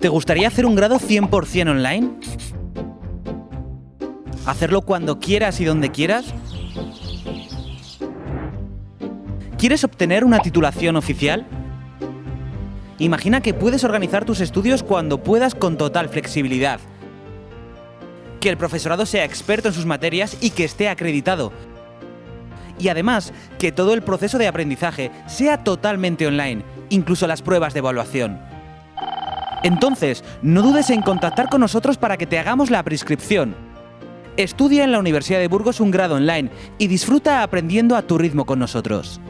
¿Te gustaría hacer un grado 100% online? ¿Hacerlo cuando quieras y donde quieras? ¿Quieres obtener una titulación oficial? Imagina que puedes organizar tus estudios cuando puedas con total flexibilidad. Que el profesorado sea experto en sus materias y que esté acreditado. Y además, que todo el proceso de aprendizaje sea totalmente online, incluso las pruebas de evaluación. Entonces, no dudes en contactar con nosotros para que te hagamos la prescripción. Estudia en la Universidad de Burgos un grado online y disfruta aprendiendo a tu ritmo con nosotros.